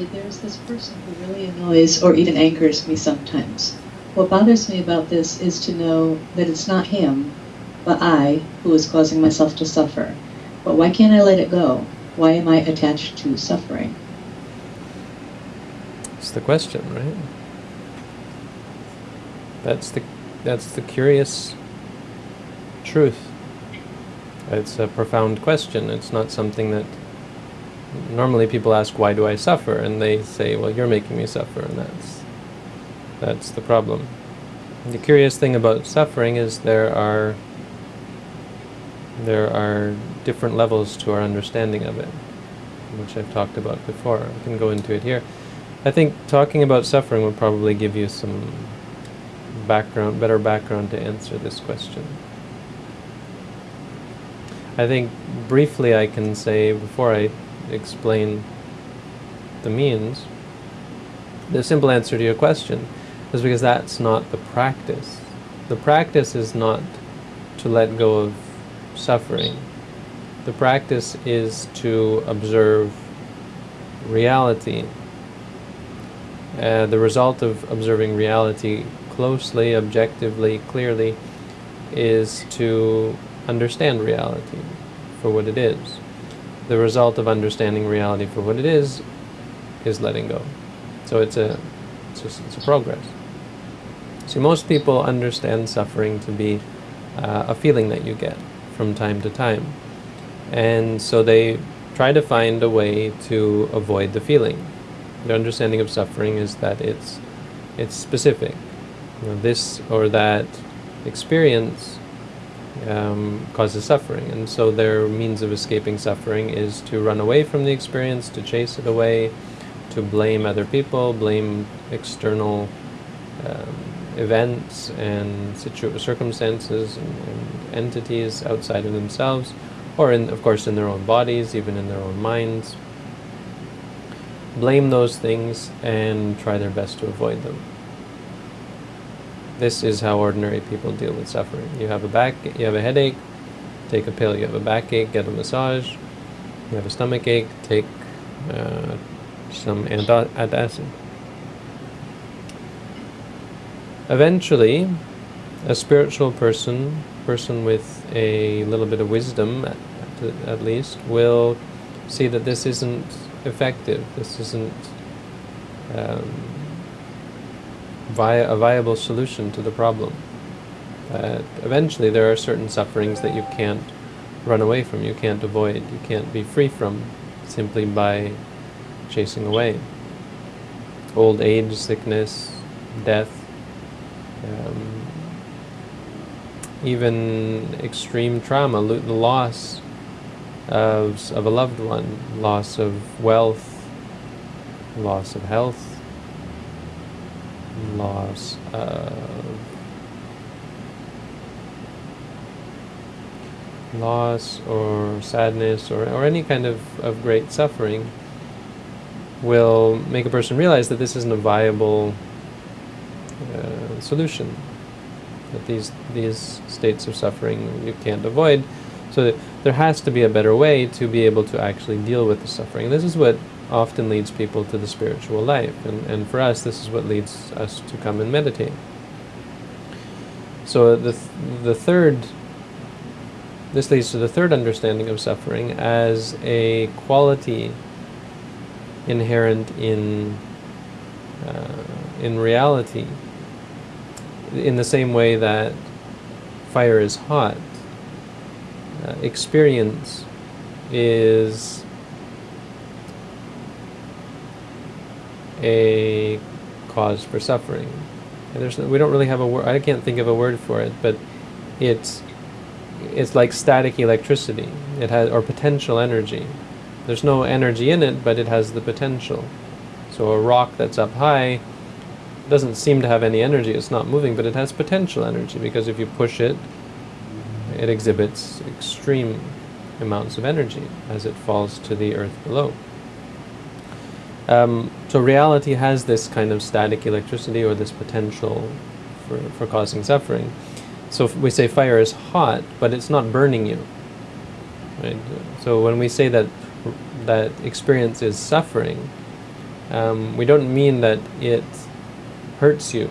There's this person who really annoys or even angers me sometimes. What bothers me about this is to know that it's not him, but I, who is causing myself to suffer. But why can't I let it go? Why am I attached to suffering? It's the question, right? That's the that's the curious truth. It's a profound question. It's not something that normally people ask, why do I suffer? And they say, well, you're making me suffer, and that's, that's the problem. The curious thing about suffering is there are, there are different levels to our understanding of it, which I've talked about before. I can go into it here. I think talking about suffering will probably give you some background, better background to answer this question. I think briefly I can say before I explain the means, the simple answer to your question is because that's not the practice. The practice is not to let go of suffering. The practice is to observe reality. Uh, the result of observing reality closely, objectively, clearly, is to understand reality for what it is the result of understanding reality for what it is is letting go. So it's a it's, just, it's a progress. See, most people understand suffering to be uh, a feeling that you get from time to time, and so they try to find a way to avoid the feeling. Their understanding of suffering is that it's it's specific. You know, this or that experience um, causes suffering. And so their means of escaping suffering is to run away from the experience, to chase it away, to blame other people, blame external um, events and circumstances and, and, entities outside of themselves, or in, of course in their own bodies, even in their own minds. Blame those things and try their best to avoid them. This is how ordinary people deal with suffering. You have a back, you have a headache, take a pill. You have a backache, get a massage. You have a stomach ache, take uh, some antacid. Eventually, a spiritual person, person with a little bit of wisdom, at, at least, will see that this isn't effective. This isn't um, via a viable solution to the problem. Eventually there are certain sufferings that you can't run away from, you can't avoid, you can't be free from simply by chasing away. Old age, sickness, death, um, even extreme trauma, the loss of, of a loved one, loss of wealth, loss of health, loss of loss or sadness or, or any kind of, of great suffering will make a person realize that this isn't a viable uh, solution that these these states of suffering you can't avoid. So there has to be a better way to be able to actually deal with the suffering. This is what often leads people to the spiritual life. And, and for us, this is what leads us to come and meditate. So the, th the third, this leads to the third understanding of suffering as a quality inherent in, uh, in reality. In the same way that fire is hot, uh, experience is a cause for suffering. And there's we don't really have a word. I can't think of a word for it, but it's it's like static electricity. It has or potential energy. There's no energy in it, but it has the potential. So a rock that's up high doesn't seem to have any energy. It's not moving, but it has potential energy because if you push it, it exhibits extreme amounts of energy as it falls to the earth below. Um, so reality has this kind of static electricity or this potential for, for causing suffering. So we say fire is hot, but it's not burning you. Right? So when we say that that experience is suffering, um, we don't mean that it hurts you.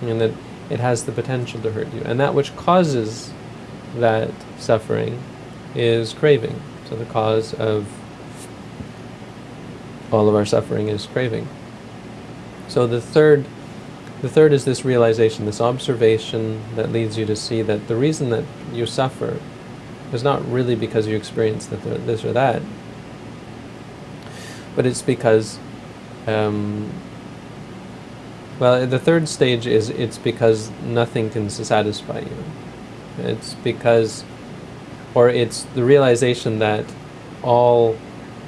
Mean that it has the potential to hurt you. And that which causes that suffering is craving. So the cause of all of our suffering is craving. So the third the third is this realization, this observation that leads you to see that the reason that you suffer is not really because you experience that this or that, but it's because, um, well, the third stage is it's because nothing can satisfy you. It's because, or it's the realization that all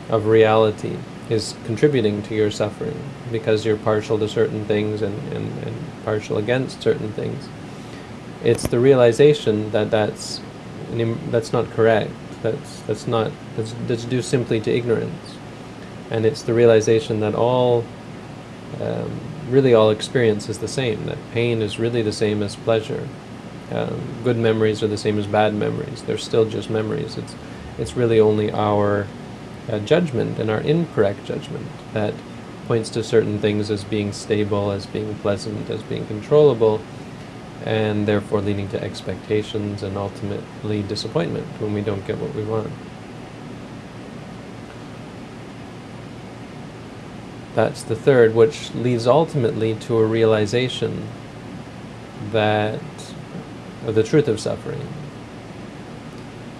of reality is contributing to your suffering because you're partial to certain things and, and, and partial against certain things. It's the realization that that's that's not correct. That's that's not that's, that's due simply to ignorance, and it's the realization that all um, really all experience is the same. That pain is really the same as pleasure. Um, good memories are the same as bad memories. They're still just memories. It's it's really only our uh, judgment and our incorrect judgment that points to certain things as being stable, as being pleasant, as being controllable, and therefore leading to expectations and ultimately disappointment when we don't get what we want. That's the third, which leads ultimately to a realization that of the truth of suffering,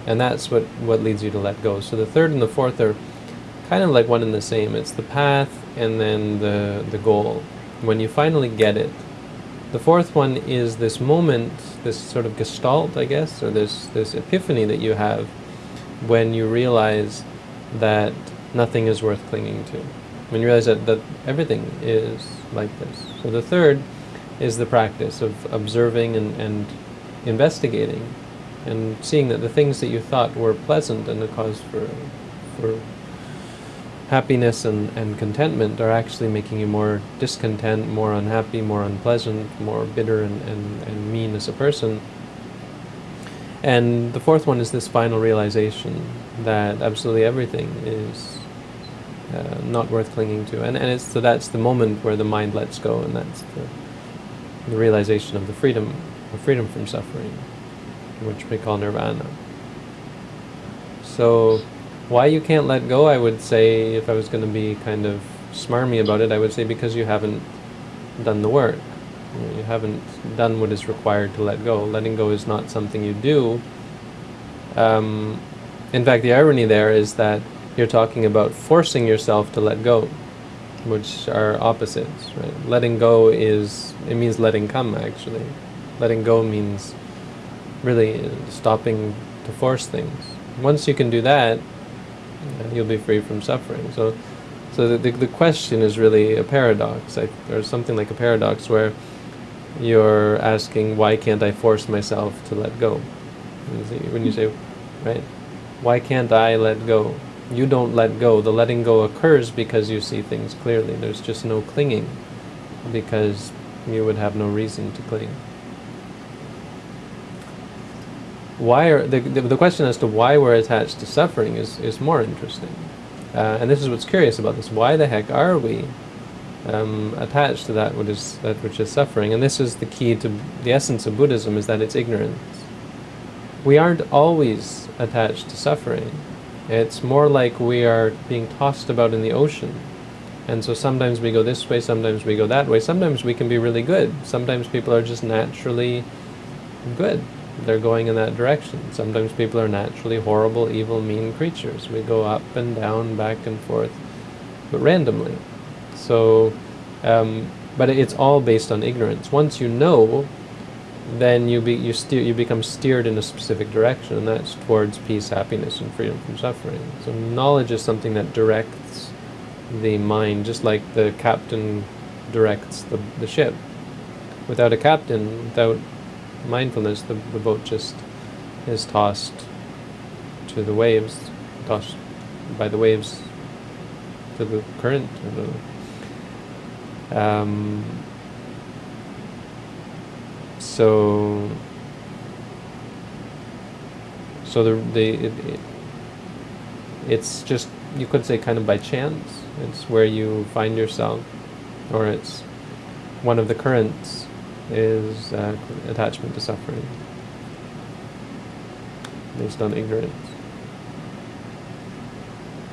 and that's what, what leads you to let go. So the third and the fourth are kind of like one and the same. It's the path and then the, the goal. When you finally get it, the fourth one is this moment, this sort of gestalt, I guess, or this, this epiphany that you have when you realize that nothing is worth clinging to. When you realize that, that everything is like this. So the third is the practice of observing and, and investigating and seeing that the things that you thought were pleasant and a cause for, for happiness and, and contentment are actually making you more discontent, more unhappy, more unpleasant, more bitter and, and, and mean as a person. And the fourth one is this final realization that absolutely everything is uh, not worth clinging to. And, and it's, so that's the moment where the mind lets go, and that's the, the realization of the freedom, of freedom from suffering which we call nirvana. So, why you can't let go, I would say, if I was going to be kind of smarmy about it, I would say because you haven't done the work. You haven't done what is required to let go. Letting go is not something you do. Um, in fact, the irony there is that you're talking about forcing yourself to let go, which are opposites, right? Letting go is, it means letting come, actually. Letting go means really stopping to force things. Once you can do that, you'll be free from suffering. So, so the, the, question is really a paradox, or something like a paradox where you're asking, why can't I force myself to let go? When you say, right, why can't I let go? You don't let go. The letting go occurs because you see things clearly. There's just no clinging because you would have no reason to cling why are the, the, the, question as to why we're attached to suffering is, is more interesting. Uh, and this is what's curious about this. Why the heck are we um, attached to that which is that which is suffering? And this is the key to the essence of Buddhism is that it's ignorance. We aren't always attached to suffering. It's more like we are being tossed about in the ocean. And so sometimes we go this way, sometimes we go that way. Sometimes we can be really good. Sometimes people are just naturally good they're going in that direction. Sometimes people are naturally horrible, evil, mean creatures. We go up and down, back and forth, but randomly. So, um, but it's all based on ignorance. Once you know, then you be you steer you become steered in a specific direction, and that's towards peace, happiness, and freedom from suffering. So knowledge is something that directs the mind, just like the captain directs the the ship. Without a captain, without mindfulness, the, the boat just is tossed to the waves, tossed by the waves to the current. Um, so, so the the it, it, it's just you could say kind of by chance It's where you find yourself, or it's one of the currents is uh, attachment to suffering based on ignorance.